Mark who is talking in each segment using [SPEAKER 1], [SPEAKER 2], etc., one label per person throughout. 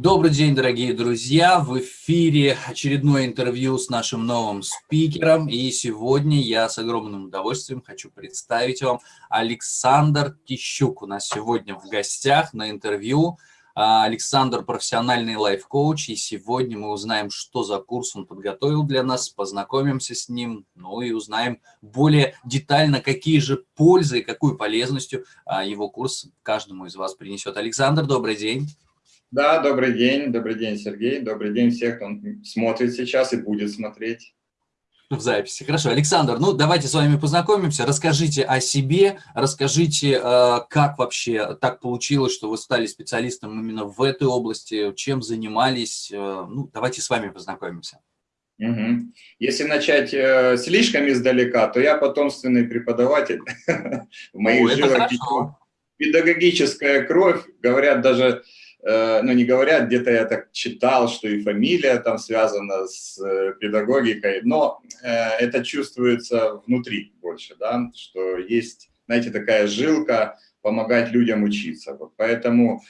[SPEAKER 1] Добрый день, дорогие друзья! В эфире очередное интервью с нашим новым спикером. И сегодня я с огромным удовольствием хочу представить вам Александр Тищук. У нас сегодня в гостях на интервью. А, Александр – профессиональный лайф-коуч, и сегодня мы узнаем, что за курс он подготовил для нас, познакомимся с ним, ну и узнаем более детально, какие же пользы и какую полезностью а, его курс каждому из вас принесет. Александр, добрый день!
[SPEAKER 2] Да, добрый день, добрый день, Сергей, добрый день всех, кто смотрит сейчас и будет смотреть.
[SPEAKER 1] В записи. Хорошо. Александр, ну давайте с вами познакомимся. Расскажите о себе, расскажите, э, как вообще так получилось, что вы стали специалистом именно в этой области, чем занимались. Э, ну, давайте с вами познакомимся.
[SPEAKER 2] Угу. Если начать э, слишком издалека, то я потомственный преподаватель. В моих жилах педагогическая кровь, говорят даже ну, не говорят, где-то я так читал, что и фамилия там связана с э, педагогикой, но э, это чувствуется внутри больше, да, что есть, знаете, такая жилка помогать людям учиться. Вот поэтому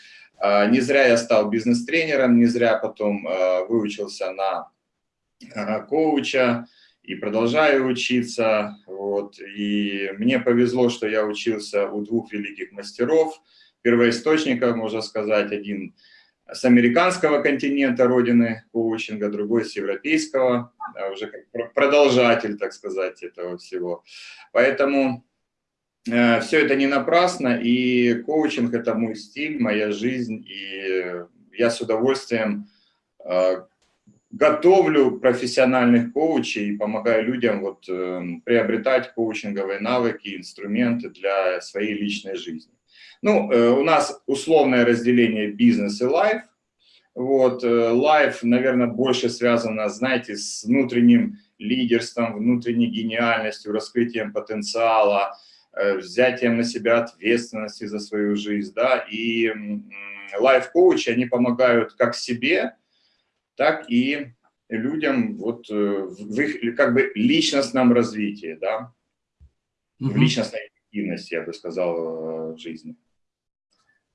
[SPEAKER 2] не зря я стал бизнес-тренером, не зря потом выучился на коуча и продолжаю учиться. Вот. И мне повезло, что я учился у двух великих мастеров – первоисточников, можно сказать, один с американского континента родины коучинга, другой с европейского, уже как продолжатель, так сказать, этого всего. Поэтому э, все это не напрасно, и коучинг – это мой стиль, моя жизнь, и я с удовольствием э, готовлю профессиональных коучей и помогаю людям вот, э, приобретать коучинговые навыки, инструменты для своей личной жизни. Ну, э, у нас условное разделение бизнес и лайф. Вот, лайф, наверное, больше связано, знаете, с внутренним лидерством, внутренней гениальностью, раскрытием потенциала, э, взятием на себя ответственности за свою жизнь, да, и лайф-коучи, они помогают как себе, так и людям вот э, в их как бы личностном развитии, да, в личностной эффективности, я бы сказал, в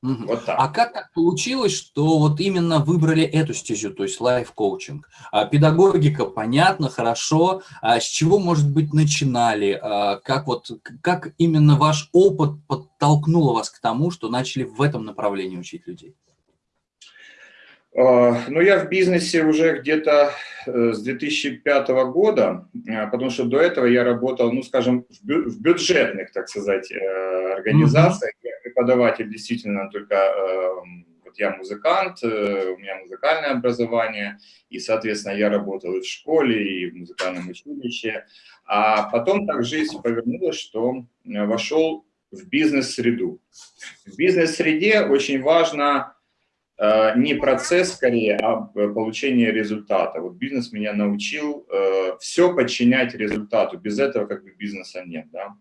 [SPEAKER 1] Вот так. А как так получилось, что вот именно выбрали эту стезю, то есть лайф-коучинг? А, педагогика, понятно, хорошо. А с чего, может быть, начинали? А, как, вот, как именно ваш опыт подтолкнул вас к тому, что начали в этом направлении учить людей?
[SPEAKER 2] А, ну, я в бизнесе уже где-то э, с 2005 года, а, потому что до этого я работал, ну, скажем, в бюджетных, так сказать, э, организациях. Преподаватель действительно только, эм, вот я музыкант, э, у меня музыкальное образование, и, соответственно, я работал и в школе, и в музыкальном училище. А потом так жизнь повернулась, что э, вошел в бизнес-среду. В бизнес-среде очень важно э, не процесс скорее, а получение результата. Вот бизнес меня научил все подчинять результату. Без этого как бы бизнеса нет. Да?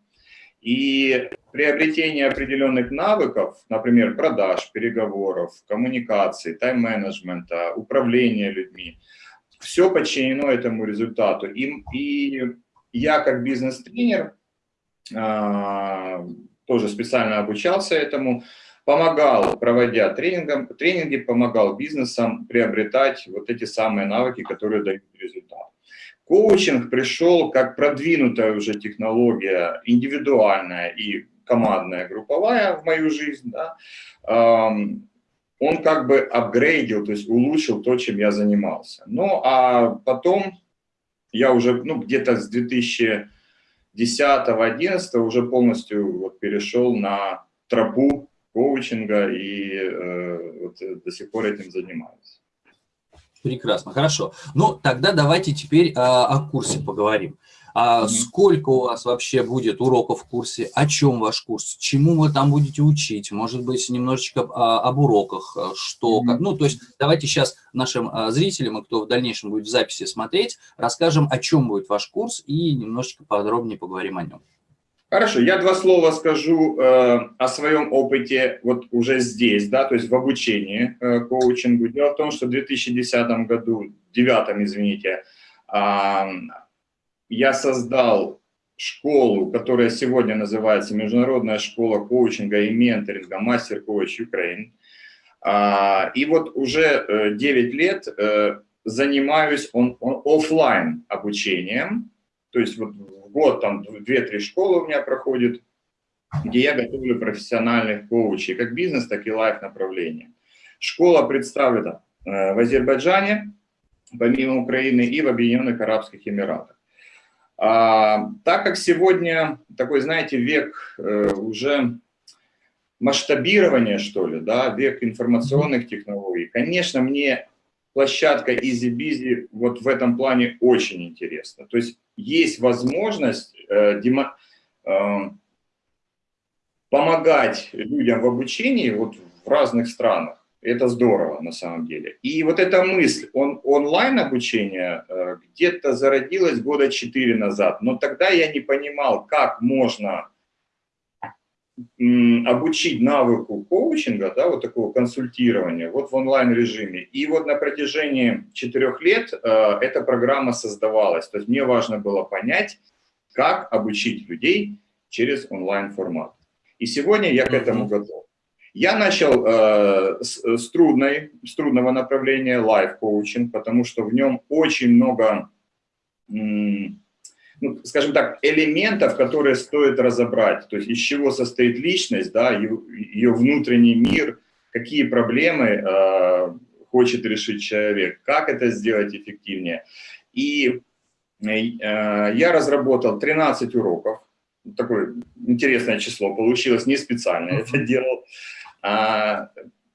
[SPEAKER 2] И приобретение определенных навыков, например, продаж, переговоров, коммуникации, тайм-менеджмента, управления людьми, все подчинено этому результату. И, и я как бизнес-тренер, а, тоже специально обучался этому, помогал, проводя тренингом, тренинги, помогал бизнесам приобретать вот эти самые навыки, которые дают результат. Коучинг пришел как продвинутая уже технология, индивидуальная и командная, групповая в мою жизнь. Да. Он как бы апгрейдил, то есть улучшил то, чем я занимался. Ну, а потом я уже ну, где-то с 2010-2011 уже полностью вот перешел на тропу коучинга и э, вот, до сих пор этим занимаюсь.
[SPEAKER 1] Прекрасно, хорошо. Ну, тогда давайте теперь а, о курсе поговорим. А сколько у вас вообще будет уроков в курсе? О чем ваш курс? Чему вы там будете учить? Может быть, немножечко а, об уроках? Э, что, как? Ну, то есть давайте сейчас нашим а, зрителям, и кто в дальнейшем будет в записи смотреть, расскажем, о чем будет ваш курс и немножечко подробнее поговорим о нем.
[SPEAKER 2] Хорошо, я два слова скажу э, о своем опыте вот уже здесь, да, то есть в обучении э, коучингу. Дело в том, что в 2010 году, в 2009, извините, э, я создал школу, которая сегодня называется Международная школа коучинга и менторинга Мастер Коуч Украин. А, и вот уже 9 лет занимаюсь он, он, офлайн обучением, то есть вот год там 2-3 школы у меня проходит, где я готовлю профессиональных коучей, как бизнес, так и лайф направления. Школа представлена в Азербайджане, помимо Украины, и в Объединенных Арабских Эмиратах. А, так как сегодня такой, знаете, век э, уже масштабирования, что ли, да, век информационных технологий, конечно, мне площадка EasyBizy вот в этом плане очень интересна. То есть есть возможность э, демо, э, помогать людям в обучении вот в разных странах. Это здорово на самом деле. И вот эта мысль он, онлайн обучения э, где-то зародилась года 4 назад, но тогда я не понимал, как можно обучить навыку коучинга, да, вот такого консультирования, вот в онлайн-режиме. И вот на протяжении четырех лет э, эта программа создавалась. То есть мне важно было понять, как обучить людей через онлайн-формат. И сегодня я к этому готов. Я начал э, с, с, трудной, с трудного направления лайф-коучинг, потому что в нем очень много ну, скажем так, элементов, которые стоит разобрать, то есть из чего состоит личность, да, ее, ее внутренний мир, какие проблемы э, хочет решить человек, как это сделать эффективнее. И э, я разработал 13 уроков, такое интересное число получилось, не специально это делал.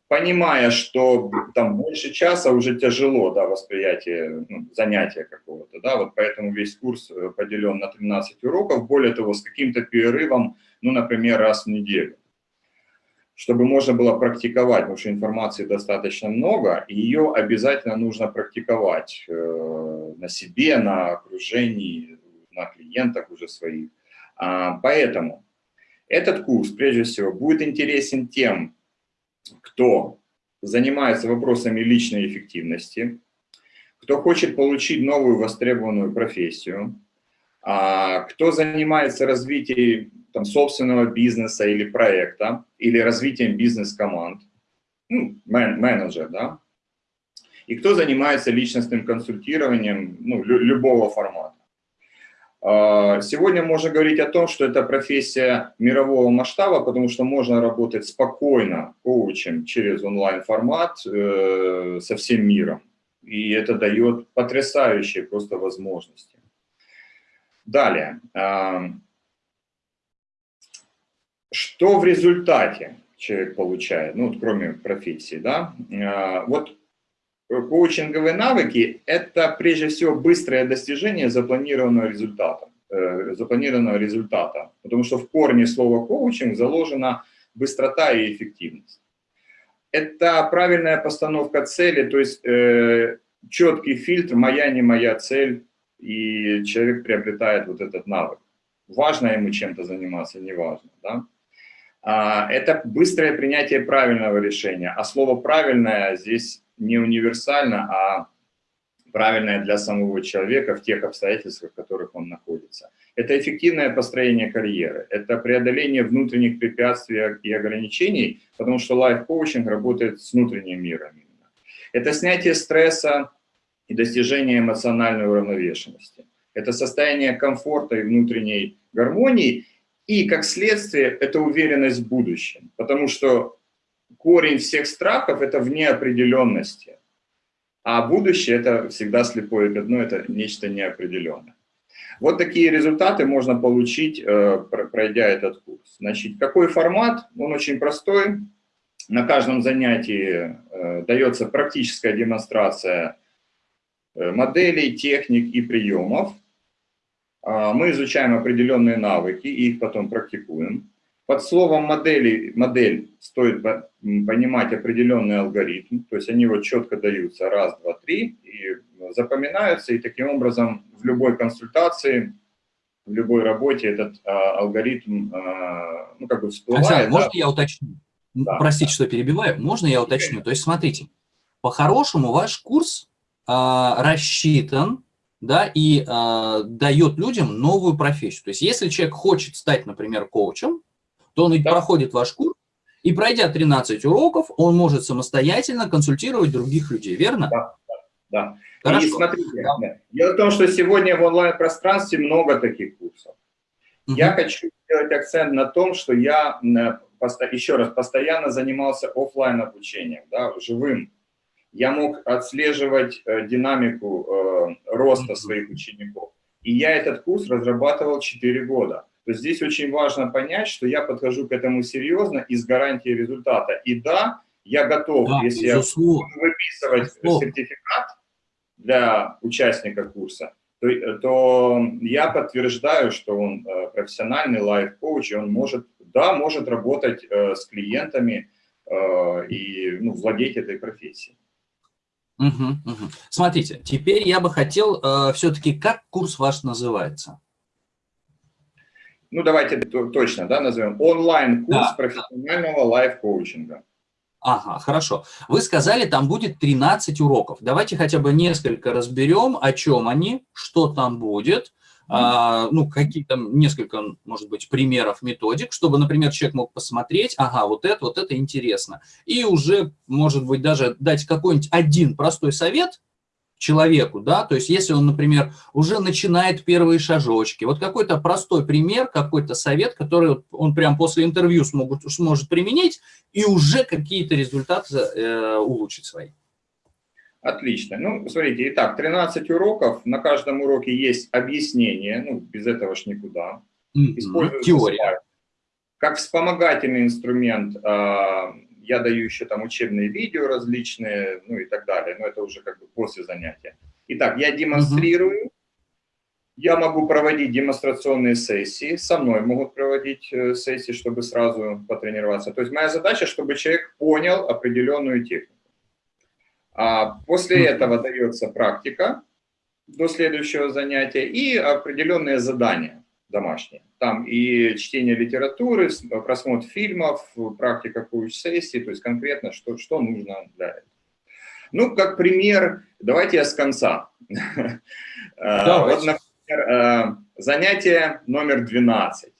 [SPEAKER 2] Понимая, что там больше часа уже тяжело, да, восприятие ну, занятия какого-то, да, вот поэтому весь курс э, поделен на 13 уроков, более того, с каким-то перерывом, ну, например, раз в неделю, чтобы можно было практиковать, потому что информации достаточно много, и ее обязательно нужно практиковать э, на себе, на окружении, на клиентах уже своих. А, поэтому этот курс, прежде всего, будет интересен тем, кто занимается вопросами личной эффективности, кто хочет получить новую востребованную профессию, а, кто занимается развитием там, собственного бизнеса или проекта, или развитием бизнес-команд, ну, мен менеджер, да, и кто занимается личностным консультированием ну, любого формата. А, сегодня можно говорить о том, что это профессия мирового масштаба, потому что можно работать спокойно коучем через онлайн-формат э, со всем миром. И это дает потрясающие просто возможности. Далее. А, что в результате человек получает, ну, вот кроме профессии, да? А, вот коучинговые навыки – это прежде всего быстрое достижение запланированного результата, э, запланированного результата, потому что в корне слова коучинг заложена быстрота и эффективность. Это правильная постановка цели, то есть э, четкий фильтр «моя, не моя цель», и человек приобретает вот этот навык. Важно ему чем-то заниматься, не важно. Да? А, это быстрое принятие правильного решения, а слово «правильное» здесь не универсально, а правильное для самого человека в тех обстоятельствах, в которых он находится. Это эффективное построение карьеры, это преодоление внутренних препятствий и ограничений, потому что лайф-коучинг работает с внутренним миром. Именно. Это снятие стресса и достижение эмоциональной уравновешенности. Это состояние комфорта и внутренней гармонии, и, как следствие, это уверенность в будущем, потому что корень всех страхов – это в неопределенности. А будущее – это всегда слепое пятно, это нечто неопределенное. Вот такие результаты можно получить, э, пройдя этот курс. Значит, какой формат? Он очень простой. На каждом занятии э, дается практическая демонстрация э, моделей, техник и приемов. А, мы изучаем определенные навыки и их потом практикуем. Под словом модели, модель стоит понимать определенный алгоритм, то есть они вот четко даются раз, два, три, и запоминаются, и таким образом в любой консультации, в любой работе этот а, алгоритм, а, ну, как бы всплывает.
[SPEAKER 1] Александр, да? можно я уточню? Да, Простите, да. что перебиваю. Можно я уточню? То есть, смотрите, по-хорошему ваш курс а, рассчитан да, и а, дает людям новую профессию. То есть, если человек хочет стать, например, коучем, то он ведь да. проходит ваш курс, И пройдя 13 уроков, он может самостоятельно консультировать других людей, верно?
[SPEAKER 2] Да, да. да. И смотрите, да. дело в том, что сегодня в онлайн-пространстве много таких курсов. Угу. Я хочу сделать акцент на том, что я, еще раз, постоянно занимался офлайн обучением, да, живым. Я мог отслеживать э, динамику э, роста своих учеников. И я этот курс разрабатывал 4 года. То здесь очень важно понять, что я подхожу к этому серьезно и с гарантией результата. И да, я готов, да, если я буду выписывать безусловно. сертификат для участника курса, то, то я подтверждаю, что он э, профессиональный лайф-коуч, и он может, да, может работать э, с клиентами э, и ну, владеть этой профессией.
[SPEAKER 1] Угу, угу. Смотрите, теперь я бы хотел э, все-таки, как курс ваш называется?
[SPEAKER 2] Ну, давайте точно, да, назовем. Онлайн-курс да. профессионального лайф-коучинга.
[SPEAKER 1] Ага, хорошо. Вы сказали, там будет 13 уроков. Давайте хотя бы несколько разберем, о чем они, что там будет, а, ну, какие-то несколько, может быть, примеров, методик, чтобы, например, человек мог посмотреть, ага, вот это, вот это интересно. И уже, может быть, даже дать какой-нибудь один простой совет человеку, да, то есть если он, например, уже начинает первые шажочки, вот какой-то простой пример, какой-то совет, который он прям после интервью смогут, сможет применить и уже какие-то результаты э, улучшить свои.
[SPEAKER 2] Отлично. Ну, смотрите, итак, 13 уроков, на каждом уроке есть объяснение, ну, без этого ж никуда.
[SPEAKER 1] Mm Теория. Слайд.
[SPEAKER 2] Как вспомогательный инструмент э, я даю еще там учебные видео различные, ну и так далее, но это уже как бы после занятия. Итак, я демонстрирую, mm я могу проводить демонстрационные сессии, со мной могут проводить э, сессии, чтобы сразу потренироваться. То есть моя задача, чтобы человек понял определенную технику. А после этого дается практика до следующего занятия и определенные задания домашние. Там и чтение литературы, просмотр фильмов, практика коуч-сессии, то есть конкретно, что, что нужно для этого. Ну, как пример, давайте я с конца. Вот, например, э, занятие номер 12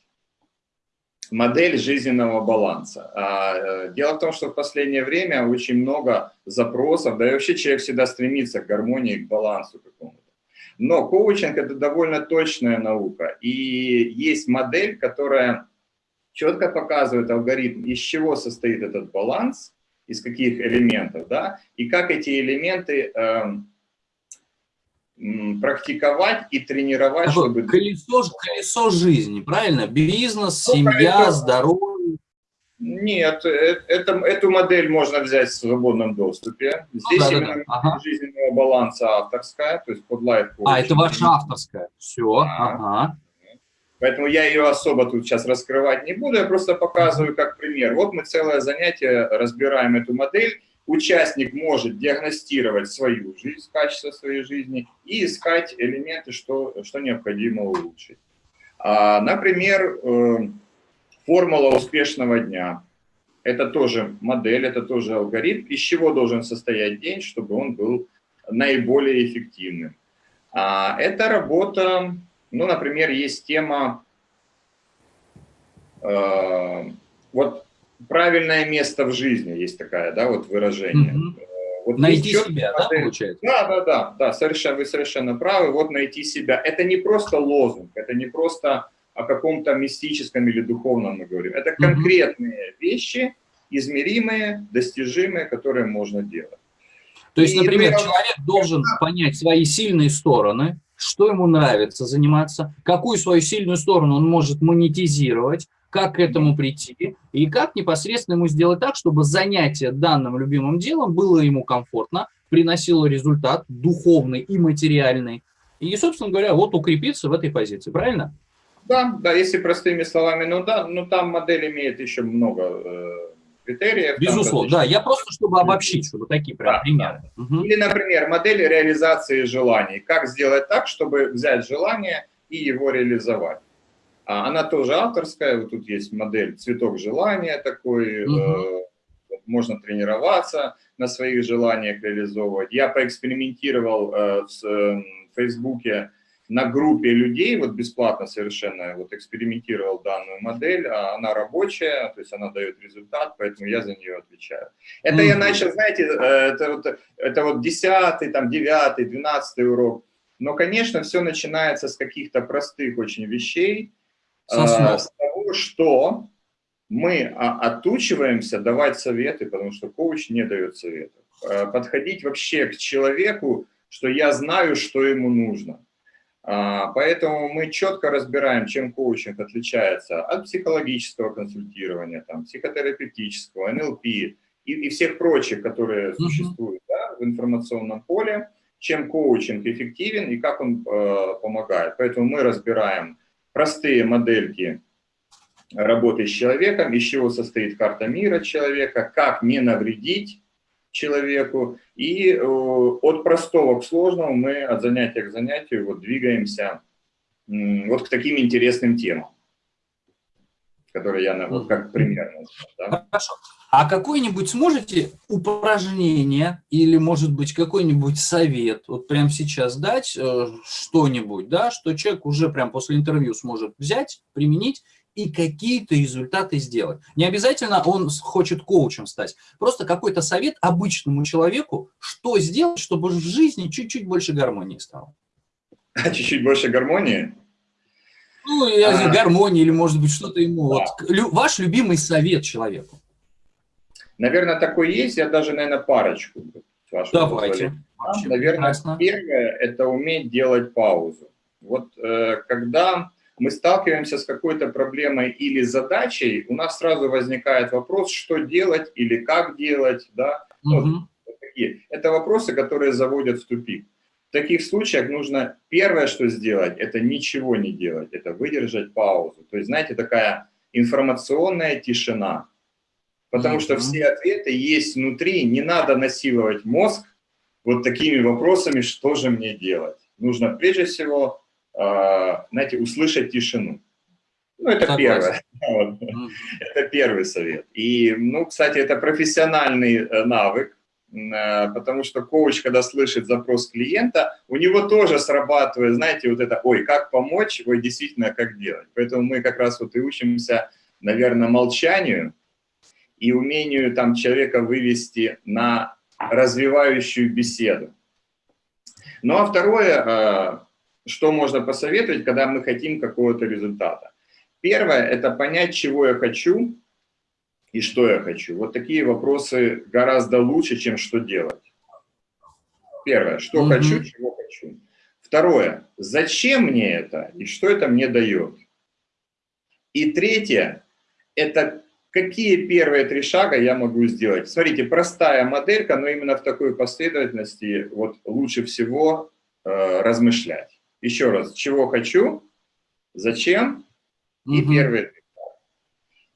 [SPEAKER 2] модель жизненного баланса. А, э, дело в том, что в последнее время очень много запросов, да и вообще человек всегда стремится к гармонии, к балансу какому-то. Но коучинг – это довольно точная наука, и есть модель, которая четко показывает алгоритм, из чего состоит этот баланс, из каких элементов, да, и как эти элементы э, практиковать и тренировать,
[SPEAKER 1] чтобы... Колесо, колесо жизни, правильно? Бизнес, ну, семья, здоровье.
[SPEAKER 2] Нет, э, это, эту модель можно взять в свободном доступе. Здесь да, именно да, да. Ага. жизненного баланса авторская, то есть под лайф
[SPEAKER 1] А, это ваша авторская. Все, а. ага.
[SPEAKER 2] Поэтому я ее особо тут сейчас раскрывать не буду, я просто показываю как пример. Вот мы целое занятие разбираем эту модель, участник может диагностировать свою жизнь, качество своей жизни и искать элементы, что, что необходимо улучшить. А, например, э, формула успешного дня. Это тоже модель, это тоже алгоритм, из чего должен состоять день, чтобы он был наиболее эффективным. А, это работа, ну, например, есть тема, э, вот правильное место в жизни, есть такая, да, вот выражение. Mm -hmm.
[SPEAKER 1] Вот найти себя, да, получается?
[SPEAKER 2] Да, да, да, да, совершенно, вы совершенно правы, вот найти себя. Это не просто лозунг, это не просто о каком-то мистическом или духовном мы говорим. Это конкретные вещи, измеримые, достижимые, которые можно делать.
[SPEAKER 1] То есть, и например, для... человек должен понять свои сильные стороны, что ему нравится заниматься, какую свою сильную сторону он может монетизировать, как к этому прийти и как непосредственно ему сделать так, чтобы занятие данным любимым делом было ему комфортно, приносило результат духовный и материальный. И, собственно говоря, вот укрепиться в этой позиции, правильно?
[SPEAKER 2] Да, да, если простыми словами, ну да, ну там модель имеет еще много э, критериев.
[SPEAKER 1] Безусловно, да, я просто, чтобы обобщить, чтобы такие прям да, примеры.
[SPEAKER 2] Да. Угу. Или, например, модель реализации желаний. Как сделать так, чтобы взять желание и его реализовать. А она тоже авторская, вот тут есть модель «Цветок желания» такой, угу. э, можно тренироваться на своих желаниях реализовывать. Я поэкспериментировал э, в, э, в Фейсбуке на группе людей, вот бесплатно совершенно вот экспериментировал данную модель, а она рабочая, то есть она дает результат, поэтому я за нее отвечаю. Это mm -hmm. я начал, знаете, э, это вот, это вот 10, там, 9, 12 урок, но, конечно, все начинается с каких-то простых очень вещей, э, с того, что мы а, отучиваемся давать советы, потому что коуч не дает советов. Э, подходить вообще к человеку, что я знаю, что ему нужно. А, поэтому мы четко разбираем, чем коучинг отличается от психологического консультирования, там, психотерапевтического, НЛП и, и всех прочих, которые существуют да, в информационном поле, чем коучинг эффективен и как он э, помогает. Поэтому мы разбираем простые модельки работы с человеком, из чего состоит карта мира человека, как не навредить человеку. И э, от простого к сложному мы от занятия к занятию вот двигаемся вот к таким интересным темам, которые я вот как пример
[SPEAKER 1] да? Хорошо. А какой-нибудь сможете упражнение или, может быть, какой-нибудь совет, вот прямо сейчас дать э, что-нибудь, да, что человек уже прям после интервью сможет взять, применить и какие-то результаты сделать. Не обязательно он хочет коучем стать. Просто какой-то совет обычному человеку, что сделать, чтобы в жизни чуть-чуть больше гармонии стало.
[SPEAKER 2] Чуть-чуть больше гармонии?
[SPEAKER 1] Ну, а... гармонии или, может быть, что-то ему. Да. Вот, лю, ваш любимый совет человеку.
[SPEAKER 2] Наверное, такой есть. Я даже, наверное, парочку.
[SPEAKER 1] Давайте.
[SPEAKER 2] Наверное, Прекрасно. первое – это уметь делать паузу. Вот э, когда мы сталкиваемся с какой-то проблемой или задачей, у нас сразу возникает вопрос, что делать или как делать. Да? Угу. Вот, такие. Это вопросы, которые заводят в тупик. В таких случаях нужно первое, что сделать, это ничего не делать, это выдержать паузу. То есть, знаете, такая информационная тишина. Потому что все ответы есть внутри, не надо насиловать мозг вот такими вопросами, что же мне делать. Нужно прежде всего знаете, услышать тишину. Ну, это Согласен. первое. Вот. Это первый совет. И, ну, кстати, это профессиональный э, навык, э, потому что коуч, когда слышит запрос клиента, у него тоже срабатывает, знаете, вот это, ой, как помочь, ой, действительно, как делать. Поэтому мы как раз вот и учимся, наверное, молчанию и умению там человека вывести на развивающую беседу. Ну, а второе, э, что можно посоветовать, когда мы хотим какого-то результата? Первое – это понять, чего я хочу и что я хочу. Вот такие вопросы гораздо лучше, чем что делать. Первое – что mm -hmm. хочу, чего хочу. Второе – зачем мне это и что это мне дает. И третье – это какие первые три шага я могу сделать. Смотрите, простая моделька, но именно в такой последовательности вот лучше всего э, размышлять. Еще раз, чего хочу, зачем и угу. первый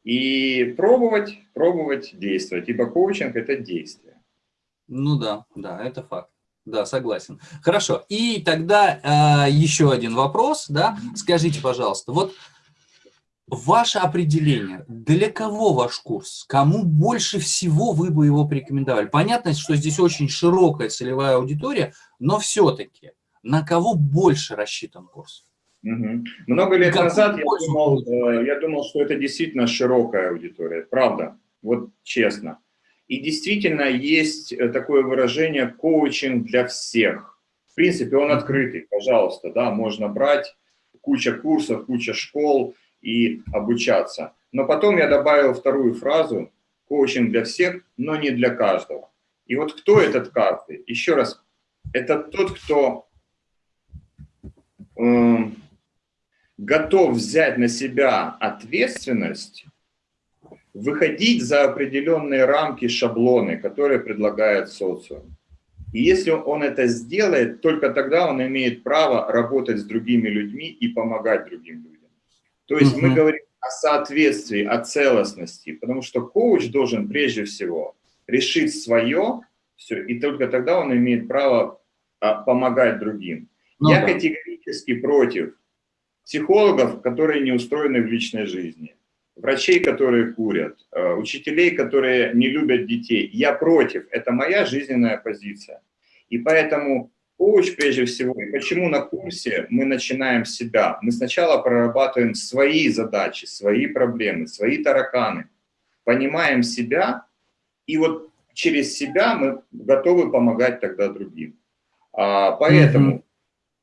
[SPEAKER 2] И пробовать, пробовать действовать, ибо коучинг – это действие.
[SPEAKER 1] Ну да, да, это факт. Да, согласен. Хорошо. И тогда э, еще один вопрос, да. Скажите, пожалуйста, вот ваше определение, для кого ваш курс? Кому больше всего вы бы его порекомендовали? Понятно, что здесь очень широкая целевая аудитория, но все-таки на кого больше рассчитан курс?
[SPEAKER 2] Угу. Много лет как назад я думал, э, я думал, что это действительно широкая аудитория, правда, вот честно. И действительно есть э, такое выражение «коучинг для всех». В принципе, он открытый, пожалуйста, да, можно брать куча курсов, куча школ и обучаться. Но потом я добавил вторую фразу «коучинг для всех, но не для каждого». И вот кто этот каждый? Еще раз, это тот, кто готов взять на себя ответственность, выходить за определенные рамки, шаблоны, которые предлагает социум. И если он это сделает, только тогда он имеет право работать с другими людьми и помогать другим людям. То есть мы говорим о соответствии, о целостности, потому что коуч должен прежде всего решить свое, все, и только тогда он имеет право а, помогать другим. Ну, Я да. категорически против психологов, которые не устроены в личной жизни, врачей, которые курят, э, учителей, которые не любят детей. Я против, это моя жизненная позиция. И поэтому коуч прежде всего. И почему на курсе мы начинаем с себя? Мы сначала прорабатываем свои задачи, свои проблемы, свои тараканы. Понимаем себя, и вот через себя мы готовы помогать тогда другим. А, поэтому mm -hmm.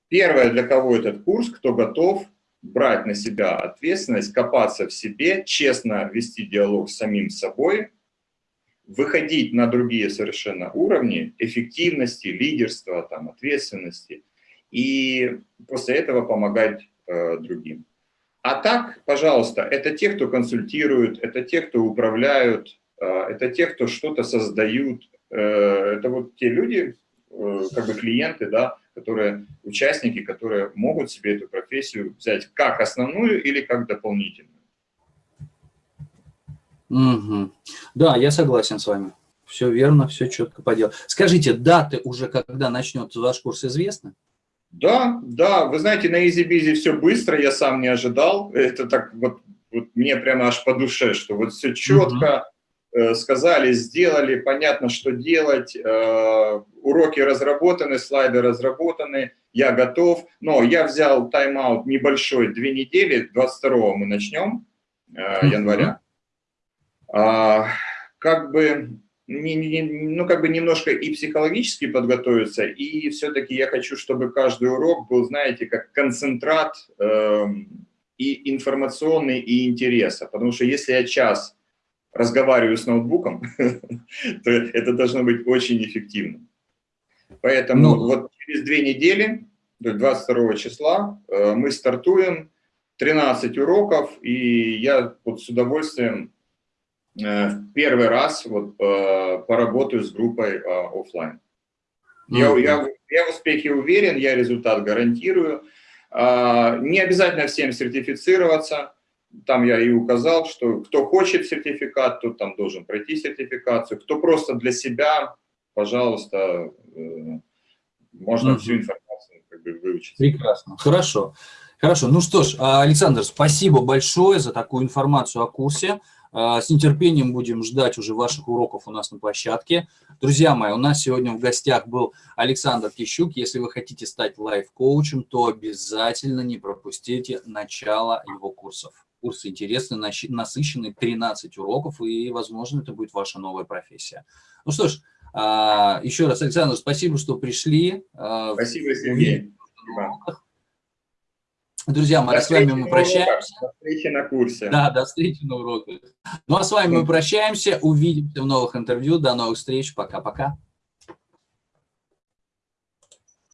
[SPEAKER 2] Первое, для кого этот курс, кто готов брать на себя ответственность, копаться в себе, честно вести диалог с самим собой, выходить на другие совершенно уровни эффективности, лидерства, там, ответственности, и после этого помогать э, другим. А так, пожалуйста, это те, кто консультируют, это те, кто управляют, э, это те, кто что-то создают, э, это вот те люди, э, как бы клиенты, да, которые, участники, которые могут себе эту профессию взять как основную или как дополнительную.
[SPEAKER 1] Угу. Да, я согласен с вами. Все верно, все четко по делу. Скажите, даты уже, когда начнется ваш курс, известны?
[SPEAKER 2] Да, да, вы знаете, на EasyBizy все быстро, я сам не ожидал. Это так вот, вот мне прямо аж по душе, что вот все четко угу. Сказали, сделали, понятно, что делать. Э, уроки разработаны, слайды разработаны, я готов. Но я взял тайм-аут небольшой, две недели, 22 мы начнем, угу. января а, как бы, ну, как бы немножко и психологически подготовиться, и все-таки я хочу, чтобы каждый урок был, знаете, как концентрат э, и информационный, и интереса. Потому что если я час разговариваю с ноутбуком, то это должно быть очень эффективно. Поэтому ну, вот через две недели, 22 числа, э, мы стартуем 13 уроков, и я вот с удовольствием Э, в первый раз вот, э, поработаю с группой офлайн. Я, я, я в успехе уверен, я результат гарантирую. Не обязательно всем сертифицироваться. Там я и указал, что кто хочет сертификат, тот там должен пройти сертификацию. Кто просто для себя, пожалуйста, можно угу. всю информацию как бы, выучить.
[SPEAKER 1] Прекрасно, хорошо. Хорошо, ну что ж, Александр, спасибо большое за такую информацию о курсе. А, с нетерпением будем ждать уже ваших уроков у нас на площадке. Друзья мои, у нас сегодня в гостях был Александр Тищук. Если вы хотите стать лайф-коучем, то обязательно не пропустите начало его курсов. Курс интересный, насыщенный, 13 уроков, и, возможно, это будет ваша новая профессия. Ну что ж, а, еще раз, Александр, спасибо, что пришли.
[SPEAKER 2] А, спасибо, Сергей.
[SPEAKER 1] Друзья мои, с вами мы прощаемся.
[SPEAKER 2] До встречи на курсе.
[SPEAKER 1] Да, до встречи на уроках. Ну а с вами мы прощаемся, увидимся в новых интервью. До новых встреч. Пока-пока.